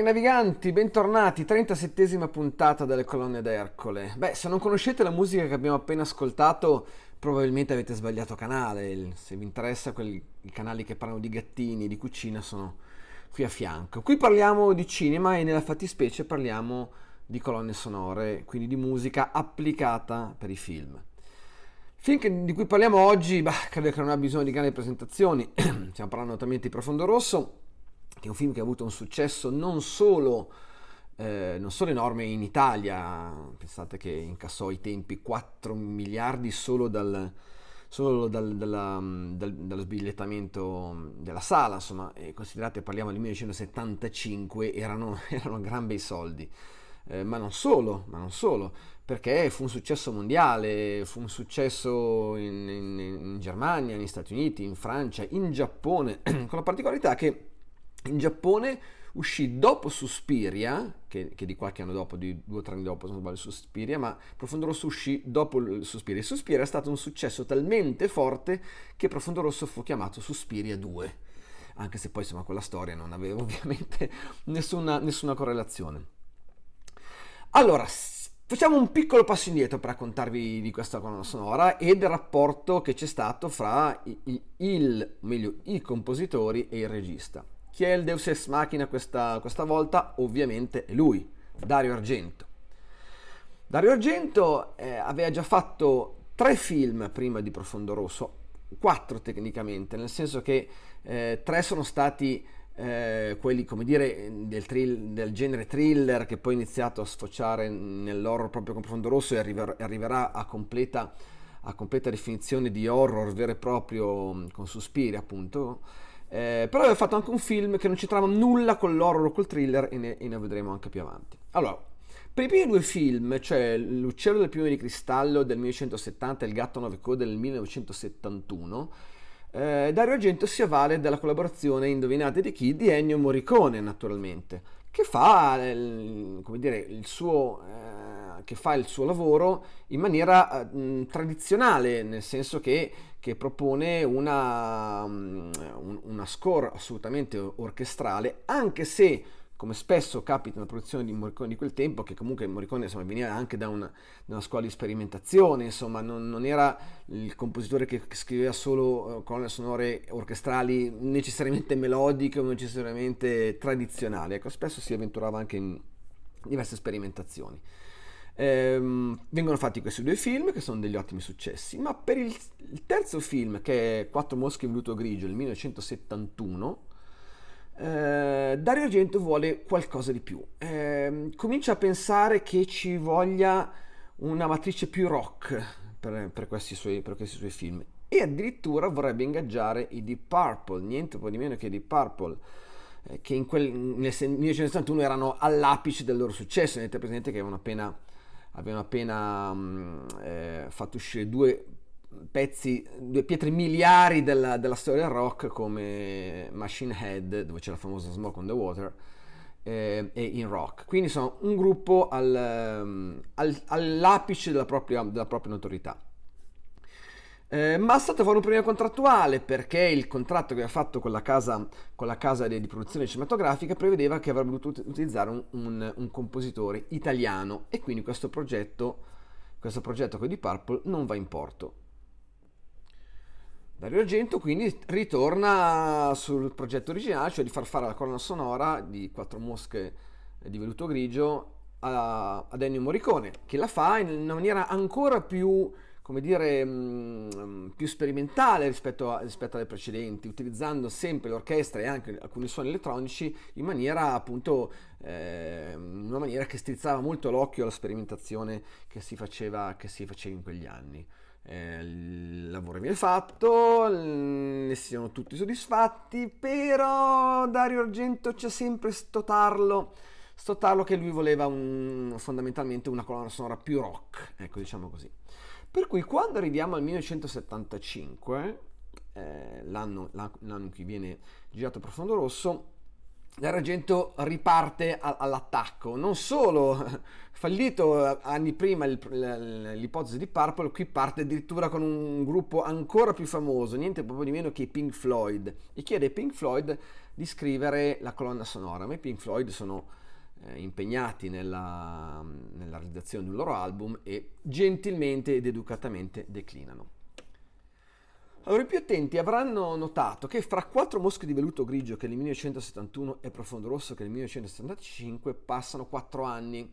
Cari naviganti, bentornati, 37esima puntata delle colonne d'Ercole. Beh, se non conoscete la musica che abbiamo appena ascoltato, probabilmente avete sbagliato canale. Se vi interessa, quelli, i canali che parlano di gattini, di cucina, sono qui a fianco. Qui parliamo di cinema e nella fattispecie parliamo di colonne sonore, quindi di musica applicata per i film. Il film di cui parliamo oggi, bah, credo che non ha bisogno di grandi presentazioni, stiamo parlando naturalmente di Profondo Rosso, che è un film che ha avuto un successo non solo, eh, non solo enorme in Italia, pensate che incassò ai tempi 4 miliardi solo dal, solo dal, dalla, dal, dallo sbigliettamento della sala, insomma, considerate parliamo del 1975, erano, erano gran bei soldi. Eh, ma non solo, ma non solo, perché fu un successo mondiale, fu un successo in, in, in Germania, negli Stati Uniti, in Francia, in Giappone, con la particolarità che in Giappone uscì dopo Suspiria, che, che, di qualche anno dopo, di due o tre anni dopo, se non sbaglio, Suspiria, ma Profondo Rosso uscì dopo Suspiria. Suspiria è stato un successo talmente forte che Profondo Rosso fu chiamato Suspiria 2, anche se poi insomma quella storia non aveva ovviamente nessuna, nessuna correlazione. Allora, facciamo un piccolo passo indietro per raccontarvi di questa colonna sonora e del rapporto che c'è stato fra il, il meglio, i compositori e il regista. Chi è il Deus Ex Machina questa, questa volta? Ovviamente è lui, Dario Argento. Dario Argento eh, aveva già fatto tre film prima di Profondo Rosso, quattro tecnicamente, nel senso che eh, tre sono stati eh, quelli come dire del, thrill, del, genere thriller che poi è iniziato a sfociare nell'horror proprio con Profondo Rosso e arriver, arriverà a completa, a completa definizione di horror vero e proprio con Suspiri appunto eh, però aveva fatto anche un film che non c'entrava nulla con l'horror o col thriller e ne, e ne vedremo anche più avanti. Allora, per i primi due film, cioè L'uccello del piume di cristallo del 1970 e Il gatto a nove code del 1971, eh, Dario Argento si avvale della collaborazione Indovinate di chi di Ennio Morricone, naturalmente, che fa, il, come dire, il suo... Eh, che fa il suo lavoro in maniera mh, tradizionale, nel senso che che propone una, mm, una score assolutamente orchestrale, anche se come spesso capita nella produzione di Morricone di quel tempo, che comunque Morricone insomma, veniva anche da una, da una, scuola di sperimentazione, insomma non, non, era il compositore che scriveva solo uh, colonne sonore orchestrali necessariamente melodiche o necessariamente tradizionali, ecco, spesso si avventurava anche in diverse sperimentazioni. Ehm, vengono fatti questi due film che sono degli ottimi successi, ma per il, il terzo film che è Quattro mosche in veluto grigio del 1971 eh, Dario Argento vuole qualcosa di più. Eh, comincia a pensare che ci voglia una matrice più rock per, per, questi, suoi, per questi suoi film e addirittura vorrebbe ingaggiare i Deep Purple, niente po' di meno che i Deep Purple eh, che quel, nel 1971 erano all'apice del loro successo, tenete presente che avevano appena avevano appena mh, eh, fatto uscire due pezzi, due pietre miliari della, della, storia del rock come Machine Head, dove c'è la famosa Smoke on the Water, eh, e In Rock. Quindi sono un gruppo al, al, all'apice della propria, della propria notorietà. Eh, ma è stato fare un premio contrattuale perché il contratto che aveva fatto con la casa, con la casa di, di, produzione cinematografica prevedeva che avrebbe dovuto utilizzare un, un, un, compositore italiano e quindi questo progetto, questo progetto con di Purple non va in porto. Dario Argento quindi ritorna sul progetto originale, cioè di far fare la colonna sonora di Quattro mosche di veluto grigio a, ad Ennio Morricone, che la fa in una maniera ancora più come dire, mm, più sperimentale rispetto, a, rispetto, alle precedenti, utilizzando sempre l'orchestra e anche alcuni suoni elettronici in maniera appunto, eh, una maniera che strizzava molto l'occhio alla sperimentazione che si faceva, che si faceva in quegli anni. Eh, il lavoro viene fatto, ne siano tutti soddisfatti, però Dario Argento c'è sempre sto tarlo, sto tarlo che lui voleva un, fondamentalmente una colonna sonora più rock, ecco diciamo così. Per cui quando arriviamo al 1975, eh, l'anno, l'anno in cui viene girato Profondo Rosso, l'Argento riparte all'attacco. Non solo, fallito anni prima l'ipotesi di Purple, qui parte addirittura con un gruppo ancora più famoso, niente proprio di meno che i Pink Floyd, e chiede ai Pink Floyd di scrivere la colonna sonora. Ma i Pink Floyd sono impegnati nella, nella realizzazione di un loro album e gentilmente ed educatamente declinano. Allora, i più attenti avranno notato che fra quattro mosche di velluto grigio che nel 1971 e profondo rosso che nel 1975 passano quattro anni.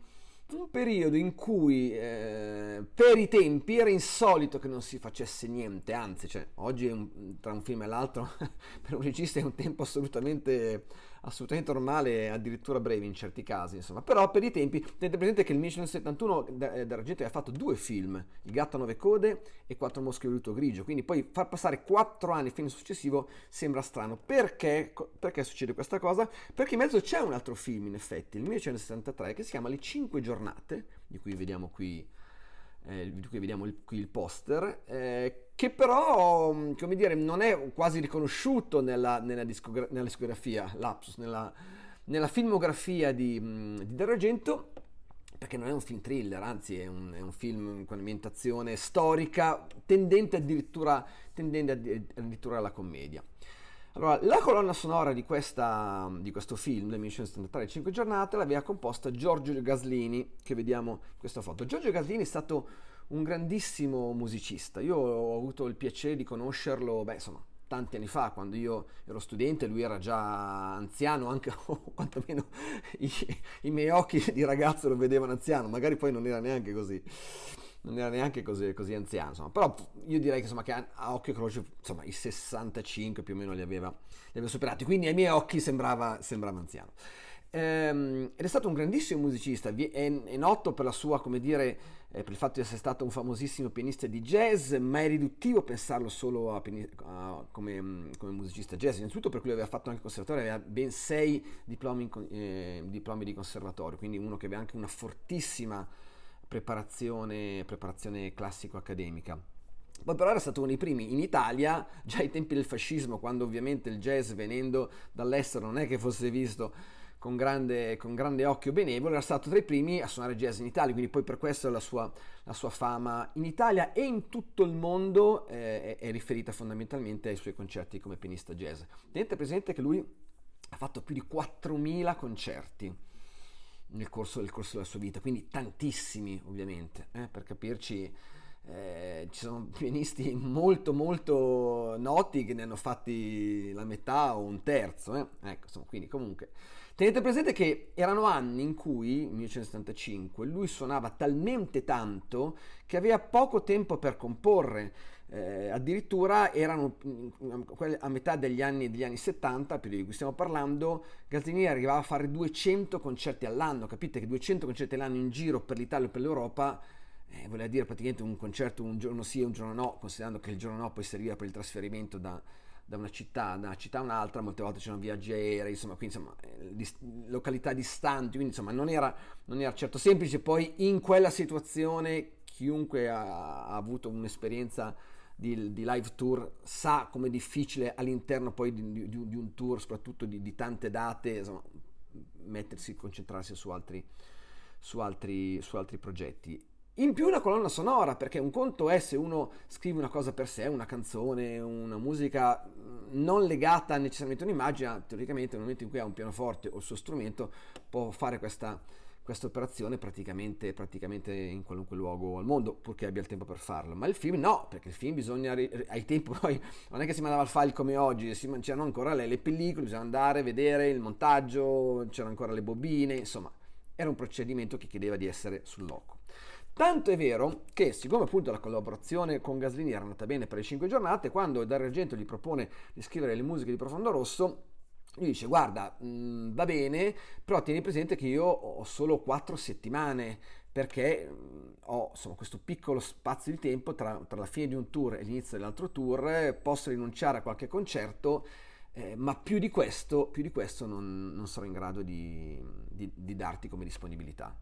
Un periodo in cui eh, per i tempi era insolito che non si facesse niente, anzi, cioè, oggi un, tra un film e l'altro per un regista è un tempo assolutamente assolutamente normale, addirittura breve in certi casi, insomma. Però per i tempi, tenete presente che nel 1971 D'Argento aveva fatto due film, Il gatto a nove code e Quattro mosche di velluto grigio, quindi poi far passare quattro anni il film successivo sembra strano. Perché? Perché succede questa cosa? Perché in mezzo c'è un altro film, in effetti, il 1973, che si chiama Le cinque giornate, di cui vediamo qui eh, di cui vediamo il, qui il poster, eh, che però, mm, come dire, non è quasi riconosciuto nella, nella, discogra- nella discografia, lapsus, nella, nella filmografia di, mm, di D'Argento, perché non è un film thriller, anzi è un, è un film con ambientazione storica, tendente addirittura, tendente addirittura alla commedia. Allora, la colonna sonora di, questa, di questo film, del 1973, 5 giornate, l'aveva composta Giorgio Gaslini, che vediamo in questa foto. Giorgio Gaslini è stato un grandissimo musicista. Io ho avuto il piacere di conoscerlo, beh, insomma, tanti anni fa, quando io ero studente, lui era già anziano, anche o quantomeno i, i miei occhi di ragazzo lo vedevano anziano, magari poi non era neanche così non era neanche così, così anziano, insomma. però io direi che, insomma, che a, occhio croce insomma, i 65 più o meno li aveva, li aveva superati, quindi ai miei occhi sembrava, sembrava anziano. Ehm, ed è stato un grandissimo musicista, è, è noto per la sua, come dire, eh, per il fatto di essere stato un famosissimo pianista di jazz, ma è riduttivo pensarlo solo a, a, come, come, musicista jazz, innanzitutto perché lui aveva fatto anche conservatorio, aveva ben sei diplomi, eh, diplomi di conservatorio, quindi uno che aveva anche una fortissima preparazione, preparazione classico-accademica. Poi però era stato uno dei primi in Italia, già ai tempi del fascismo, quando ovviamente il jazz venendo dall'estero non è che fosse visto con grande, con grande occhio benevolo, era stato tra i primi a suonare jazz in Italia, quindi poi per questo la sua, la sua fama in Italia e in tutto il mondo eh, è, riferita fondamentalmente ai suoi concerti come pianista jazz. Tenete presente che lui ha fatto più di 4.000 concerti nel corso, nel corso, della sua vita, quindi tantissimi ovviamente, eh, per capirci eh, ci sono pianisti molto molto noti che ne hanno fatti la metà o un terzo, eh? ecco, insomma, quindi comunque tenete presente che erano anni in cui, 1975, lui suonava talmente tanto che aveva poco tempo per comporre, eh, addirittura erano mm, a metà degli anni, degli anni 70, periodo di cui stiamo parlando, Gazzini arrivava a fare 200 concerti all'anno, capite che 200 concerti all'anno in giro per l'Italia e per l'Europa eh, voleva dire praticamente un concerto un giorno sì e un giorno no, considerando che il giorno no poi serviva per il trasferimento da, da una città, da una città a un'altra, molte volte c'erano viaggi aerei, insomma, quindi insomma, eh, località distanti, quindi insomma non era, non era, certo semplice, poi in quella situazione chiunque ha, ha avuto un'esperienza di, di, live tour sa com'è difficile all'interno poi di, di, di un tour, soprattutto di, tante date, insomma, mettersi, concentrarsi su altri, su altri, su altri progetti. In più una colonna sonora, perché un conto è se uno scrive una cosa per sé, una canzone, una musica mm, non legata necessariamente a un'immagine, teoricamente nel momento in cui ha un pianoforte o il suo strumento può fare questa, questa operazione praticamente, praticamente, in qualunque luogo al mondo, purché abbia il tempo per farlo. Ma il film no, perché il film bisogna, ai tempi poi, non è che si mandava il file come oggi, c'erano ancora le, le pellicole, bisognava andare, vedere il montaggio, c'erano ancora le bobine, insomma, era un procedimento che chiedeva di essere sul loco. Tanto è vero che, siccome appunto la collaborazione con Gaslini era andata bene per le 5 giornate, quando Dario Argento gli propone di scrivere le musiche di Profondo Rosso, lui dice guarda mh, va bene però tieni presente che io ho solo 4 settimane perché ho insomma, questo piccolo spazio di tempo tra, tra, la fine di un tour e l'inizio dell'altro tour posso rinunciare a qualche concerto eh, ma più di questo, più di questo non, non sarò in grado di, di, di darti come disponibilità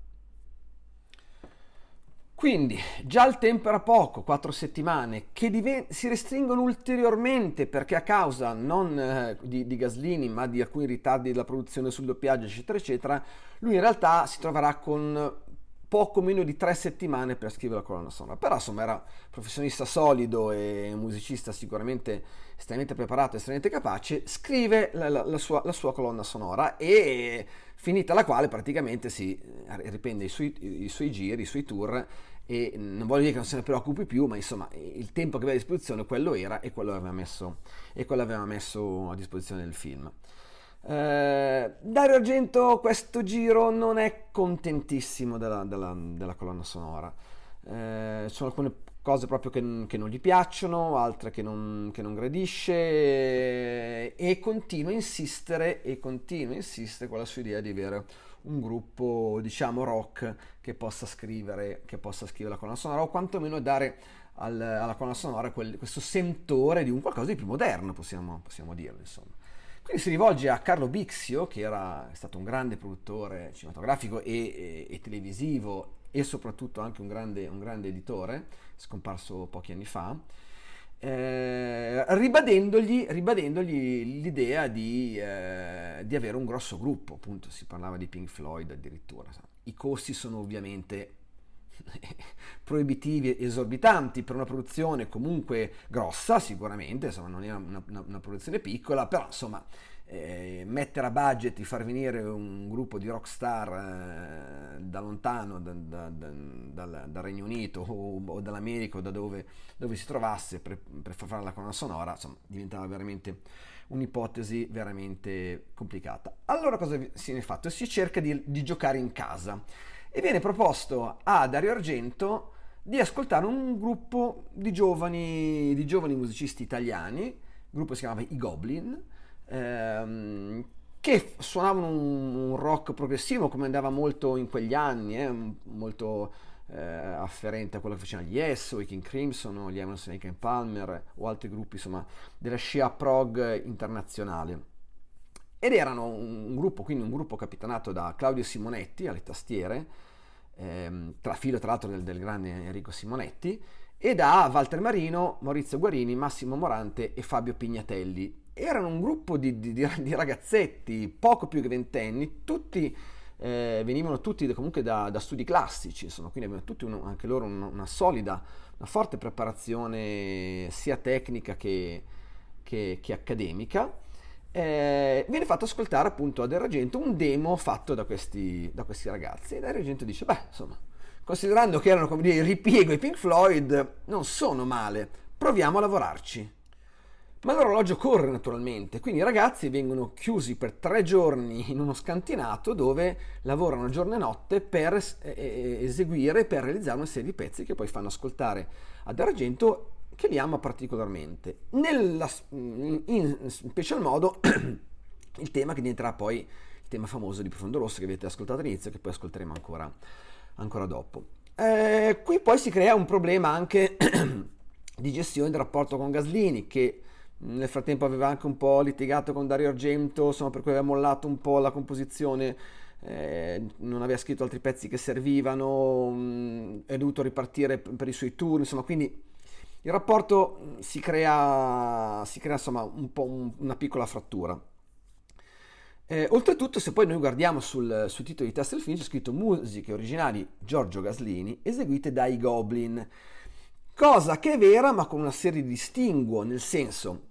Quindi già il tempo era poco, quattro settimane, che si restringono ulteriormente perché a causa non eh, di, di, Gaslini ma di alcuni ritardi della produzione sul doppiaggio eccetera eccetera, lui in realtà si troverà con poco meno di tre settimane per scrivere la colonna sonora. Però insomma era professionista solido e musicista sicuramente estremamente preparato, estremamente capace, scrive la, la, la, sua, la sua, colonna sonora e finita la quale praticamente si eh, riprende i suoi, i suoi giri, i suoi tour e non voglio dire che non se ne preoccupi più, ma insomma il tempo che aveva a disposizione quello era e quello aveva messo, quello aveva messo a disposizione del film. Eh, Dario Argento questo giro non è contentissimo della, della, della colonna sonora. Eh, sono alcune cose proprio che, che, non gli piacciono, altre che non, che non gradisce e, continua a insistere e continua a insistere con la sua idea di avere un gruppo diciamo rock che possa scrivere, che possa scrivere la colonna sonora o quantomeno dare al, alla colonna sonora quel, questo sentore di un qualcosa di più moderno possiamo, possiamo dirlo insomma. Quindi si rivolge a Carlo Bixio, che era stato un grande produttore cinematografico e, e, e televisivo e soprattutto anche un grande, un grande, editore, scomparso pochi anni fa, eh, ribadendogli, ribadendogli, l'idea di, eh, di, avere un grosso gruppo, appunto si parlava di Pink Floyd addirittura. I costi sono ovviamente proibitivi esorbitanti per una produzione comunque grossa sicuramente, insomma non è una, una, una produzione piccola, però insomma eh, mettere a budget di far venire un gruppo di rockstar eh, da lontano, da, da, da, dal, dal, Regno Unito o, o dall'America o da dove, dove si trovasse per, per, far fare la colonna sonora, insomma diventava veramente un'ipotesi veramente complicata. Allora cosa si è fatto? Si cerca di, di giocare in casa e viene proposto a Dario Argento di ascoltare un gruppo di giovani, di giovani musicisti italiani, il gruppo si chiamava I Goblin, ehm, che suonavano un, un, rock progressivo come andava molto in quegli anni, eh, molto eh, afferente a quello che facevano gli Yes, o i King Crimson, o gli Emerson Lake Palmer o altri gruppi insomma della scia prog internazionale. Ed erano un, un gruppo, quindi un gruppo capitanato da Claudio Simonetti alle tastiere, ehm, tra filo tra l'altro del, del, grande Enrico Simonetti, e da Walter Marino, Maurizio Guarini, Massimo Morante e Fabio Pignatelli. Erano un gruppo di, di, di ragazzetti, poco più che ventenni, tutti eh, venivano tutti comunque da, da, studi classici, insomma, quindi avevano tutti uno, anche loro una, una, solida, una forte preparazione sia tecnica che, che, che accademica. Eh, viene fatto ascoltare appunto a Dario Argento un demo fatto da questi, da questi ragazzi e Argento dice beh insomma considerando che erano come dire il ripiego i Pink Floyd non sono male proviamo a lavorarci ma l'orologio corre naturalmente, quindi i ragazzi vengono chiusi per tre giorni in uno scantinato dove lavorano giorno e notte per eseguire, per realizzare una serie di pezzi che poi fanno ascoltare ad Argento che li ama particolarmente. Nella, in special modo il tema che diventerà poi il tema famoso di Profondo Rosso che avete ascoltato all'inizio e che poi ascolteremo ancora, ancora dopo. Eh, qui poi si crea un problema anche di gestione del rapporto con Gaslini che nel frattempo aveva anche un po' litigato con Dario Argento, insomma, per cui aveva mollato un po' la composizione, eh, non aveva scritto altri pezzi che servivano, mh, è dovuto ripartire per i suoi tour, insomma, quindi il rapporto mm, si crea, si crea insomma un po' un, una piccola frattura. Eh, oltretutto, se poi noi guardiamo sul, sul titolo di testa del film, c'è scritto musiche originali Giorgio Gaslini eseguite dai Goblin, cosa che è vera ma con una serie di distinguo, nel senso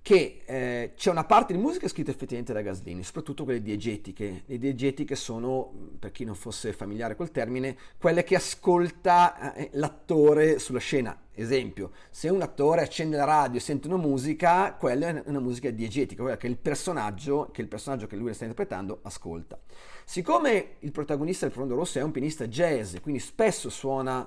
che eh, c'è una parte di musica scritta effettivamente da Gaslini, soprattutto quelle diegetiche. Le diegetiche sono, per chi non fosse familiare col termine, quelle che ascolta eh, l'attore sulla scena. Esempio, se un attore accende la radio e sente una musica, quella è una musica diegetica, quella che il personaggio che, il personaggio che lui sta interpretando ascolta. Siccome il protagonista del Profondo Rosso è un pianista jazz, quindi spesso suona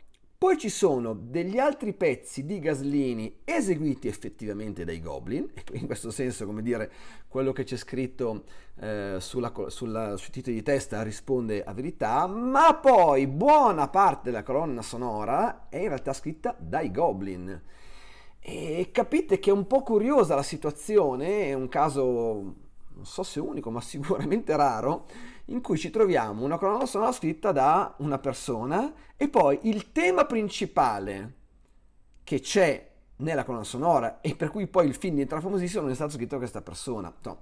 Poi ci sono degli altri pezzi di Gaslini eseguiti effettivamente dai Goblin, e in questo senso, come dire, quello che c'è scritto eh, sulla, sulla, sui titoli di testa risponde a verità, ma poi buona parte della colonna sonora è in realtà scritta dai Goblin. E capite che è un po' curiosa la situazione, è un caso, non so se unico, ma sicuramente raro, in cui ci troviamo una colonna sonora scritta da una persona e poi il tema principale che c'è nella colonna sonora e per cui poi il film diventa famosissimo non è stato scritto da questa persona. No,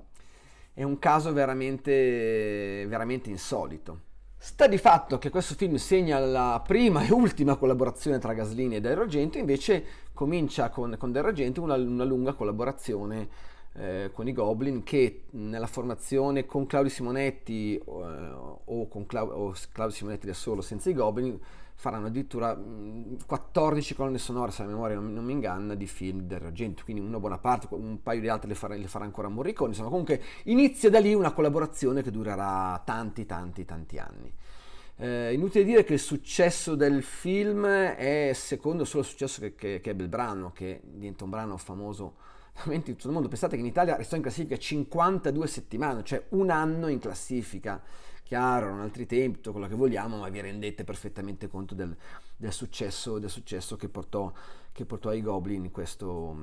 è un caso veramente, veramente insolito. Sta di fatto che questo film segna la prima e ultima collaborazione tra Gaslini e Dario Argento, invece comincia con, con Dario Argento una, una lunga collaborazione eh, con i Goblin che nella formazione con Claudio Simonetti eh, o con Clau- o Claudio Simonetti da solo senza i Goblin faranno addirittura mh, 14 colonne sonore se la memoria non, non mi inganna di film del Argento quindi una buona parte un paio di altre le farà, le farà ancora Morricone insomma comunque inizia da lì una collaborazione che durerà tanti tanti tanti anni. Eh, inutile dire che il successo del film è secondo solo il successo che, che, che ebbe il brano, che diventa un brano famoso veramente tutto il mondo. Pensate che in Italia restò in classifica 52 settimane, cioè un anno in classifica. Chiaro, erano altri tempi, tutto quello che vogliamo, ma vi rendete perfettamente conto del, del, successo, del successo, che portò, che portò ai Goblin in questo,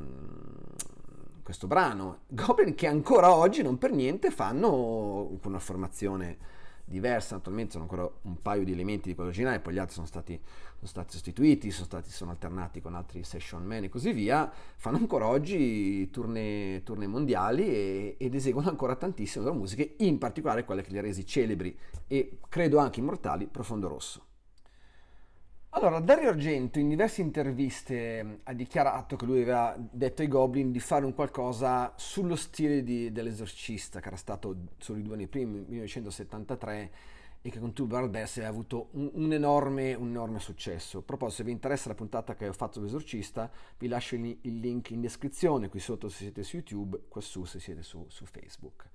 questo brano. Goblin che ancora oggi non per niente fanno una formazione diversa, naturalmente sono ancora un paio di elementi di quello originale, poi gli altri sono stati, sono stati sostituiti, sono, stati, sono alternati con altri session man e così via, fanno ancora oggi tournée, tournée mondiali e, ed eseguono ancora tantissime loro musiche, in particolare quelle che li ha resi celebri e credo anche immortali, Profondo Rosso. Allora, Dario Argento in diverse interviste ha dichiarato che lui aveva detto ai Goblin di fare un qualcosa sullo stile dell'esorcista, che era stato solo i due anni prima, 1973, e che con Tubular Bells aveva avuto un, un, enorme, un, enorme, successo. A proposito, se vi interessa la puntata che ho fatto sull'esorcista, vi lascio il, il, link in descrizione, qui sotto se siete su YouTube, qua su se siete su, su Facebook.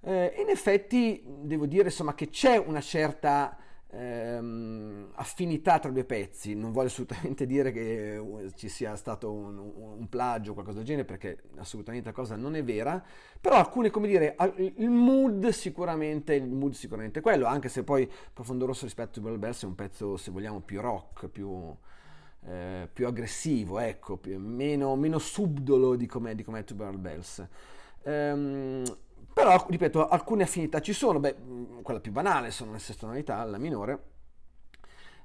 Eh, in effetti, devo dire insomma, che c'è una certa ehm, affinità tra due pezzi, non voglio assolutamente dire che uh, ci sia stato un, un plagio o qualcosa del genere perché assolutamente la cosa non è vera, però alcune, come dire, il mood sicuramente, il mood sicuramente è quello, anche se poi Profondo Rosso rispetto a Bell Bells è un pezzo, se vogliamo, più rock, più... Eh, più aggressivo, ecco, più, meno, meno, subdolo di com'è, di com'è Tubular Bells. Um, però, ripeto, alcune affinità ci sono, beh, mm, quella più banale sono le seste tonalità, la minore,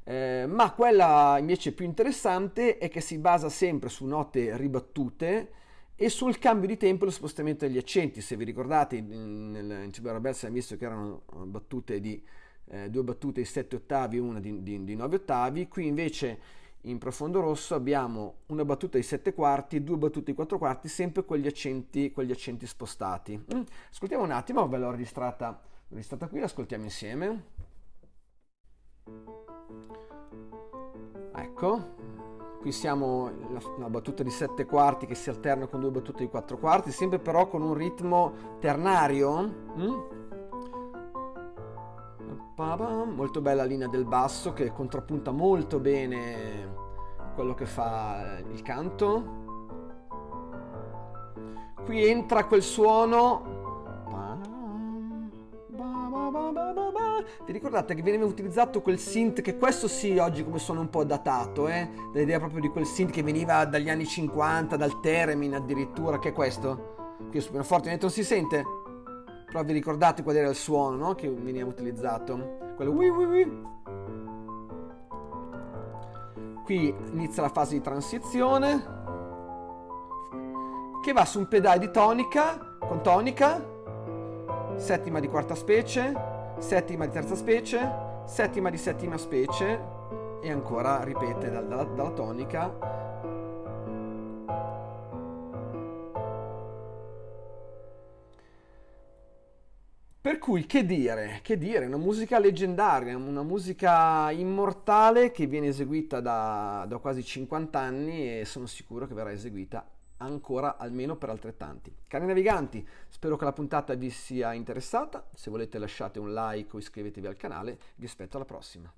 eh, ma quella invece più interessante è che si basa sempre su note ribattute e sul cambio di tempo e lo spostamento degli accenti. Se vi ricordate, in, nel, in Cibo Rebels abbiamo visto che erano battute di, eh, due battute di 7 ottavi e una di 9 ottavi, qui invece in profondo rosso abbiamo una battuta di 7 quarti, due battute di 4 quarti, sempre con gli accenti, con gli accenti spostati. Mm. Ascoltiamo un attimo, ve l'ho registrata, registrata qui, l'ascoltiamo insieme. Ecco, qui siamo una battuta di 7 quarti che si alterna con due battute di 4 quarti, sempre però con un ritmo ternario. Mm? Molto bella linea del basso che contrappunta molto bene quello che fa il canto. Qui entra quel suono. Vi ricordate che veniva utilizzato quel synth che questo sì oggi come suona un po' datato, eh? L'idea proprio di quel synth che veniva dagli anni 50, dal Theremin addirittura, che è questo? Qui sul pianoforte non si sente? Però vi ricordate qual era il suono no? che veniva utilizzato? Quello ui ui ui. Qui inizia la fase di transizione che va su un pedale di tonica con tonica, settima di quarta specie, settima di terza specie, settima di settima specie e ancora ripete dalla, dalla tonica Per cui che dire, che dire, una musica leggendaria, una musica immortale che viene eseguita da, da quasi 50 anni e sono sicuro che verrà eseguita ancora almeno per altrettanti. Cari naviganti, spero che la puntata vi sia interessata, se volete lasciate un like o iscrivetevi al canale, vi aspetto alla prossima.